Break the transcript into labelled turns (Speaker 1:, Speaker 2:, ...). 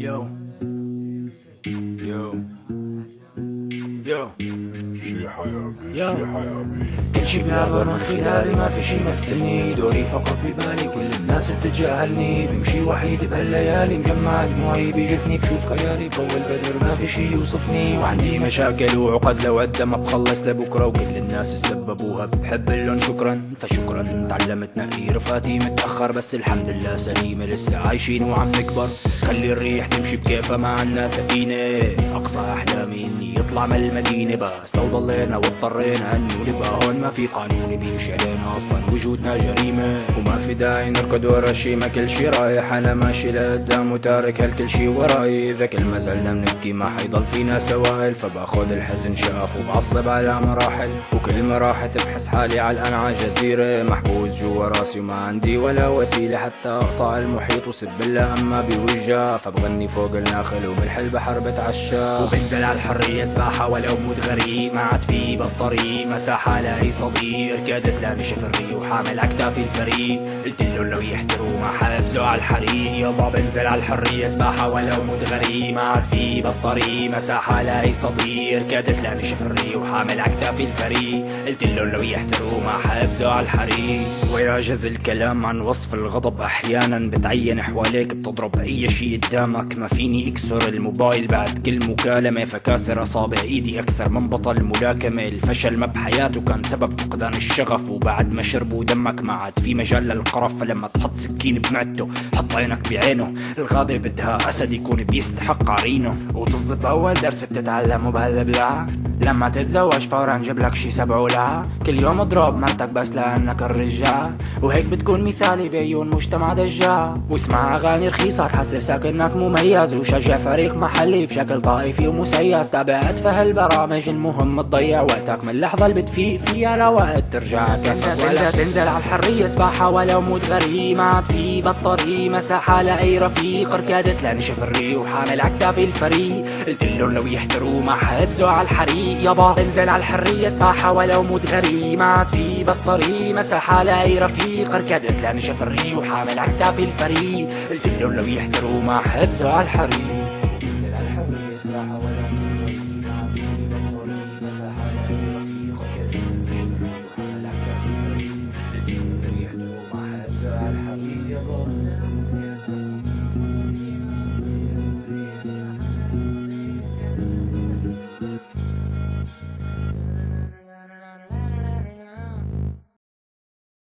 Speaker 1: Yo. كل شي بيعبر من خلالي ما في شي مثلني دوري فقط ببالي كل الناس بتتجاهلني بمشي وحيد بهالليالي مجمع دموعي بيجفني بشوف خيالي بضوء البدر ما في شي يوصفني وعندي مشاكل وعقد لو قد ما بخلص لبكره وكل الناس سببوها بحب لهم شكرا فشكرا تعلمت نقي رفقاتي متاخر بس الحمد لله سليمه لسه عايشين وعم نكبر خلي الريح تمشي بكيفها مع الناس سفينه أقصى أحلامي إني يطلع من المدينة بس لو ضلينا وأضطرينا انه نبقى هون ما في قانون بيمشي علينا أصلا. وجودنا جريمة وما في داعي نركض ورا شي. ما كل شي رايح أنا ماشي لقدام وتارك هالكل شي وراي. إذا كل ما زلنا بنبكي ما حيضل فينا سوائل. فباخد الحزن شاف وبعصب على مراحل. وكل ما راحت بحس حالي على على جزيرة. محبوس جوا راسي وما عندي ولا وسيلة حتى أقطع المحيط. وسب الله أما بوجه فبغني فوق الناخل وبالحل بحر بتعشى وبنزل على الحرية سباحة ولو موت غريب. ما عاد في بالطريق مساحة لأي صديق. ركضت لانشف الريق. وحامل عكتافي الفريق. قلت له لو يحتروا ما حابزوا على الحريق. يابا بنزل على الحريه سباحه ولو موت غريب ما عاد في بالطريق مساحة لأي صديق. ركضت لانشف الريق. وحامل عكتافي الفريق. قلت له لو يحتروا ما حابزوا على الحريق. ويعجز الكلام عن وصف الغضب. أحيانا بتعين حواليك. بتضرب أي شي قدامك. ما فيني أكسر الموبايل. بعد كل مكالمة فكاسر أصابع إيدي أكثر من بطل ملاكمة. الفشل ما بحياته كان سبب فقدان الشغف وبعد ما شربوا دمك ما عاد في مجال للقرف. فلما تحط سكين بمعدته حط عينك بعينه. الغابه بدها أسد يكون بيستحق عرينه. وتصب أول درس بتتعلمه بهالبلاع لما تتزوج فورا جيب لك شي سبع ولا. كل يوم اضرب مرتك بس لأنك الرجال. وهيك بتكون مثالي بعيون مجتمع دجال. واسمع أغاني رخيصة تحسسك إنك مميز. وشجع فريق محلي بشكل طائفي ومسيس. تابع ادفه البرامج المهم تضيع وقتك من اللحظة اللي بتفيق فيها لوقت ترجع كفك ولا تنزل على الحرية. سباحة ولو موت غريب. ما عاد في بالطريق مساحة لأي رفيق. ركضت لنشف الريق وحامل عكتافي الفريق. قلت لهم لو يحتروا ما حبزوا على الحريق. الطريق يابا. انزل على الحرية سباحة ولو مود غريمة في بالطريق مساحة لاي رفيق اركد تلاني شفري وحامل عكتافي الفريق. قلت له لو يحتروا ما حبس على الحريق. انزل على الحرية سباحة ولو مود غريمة في بالطريق مساحة لاي رفيق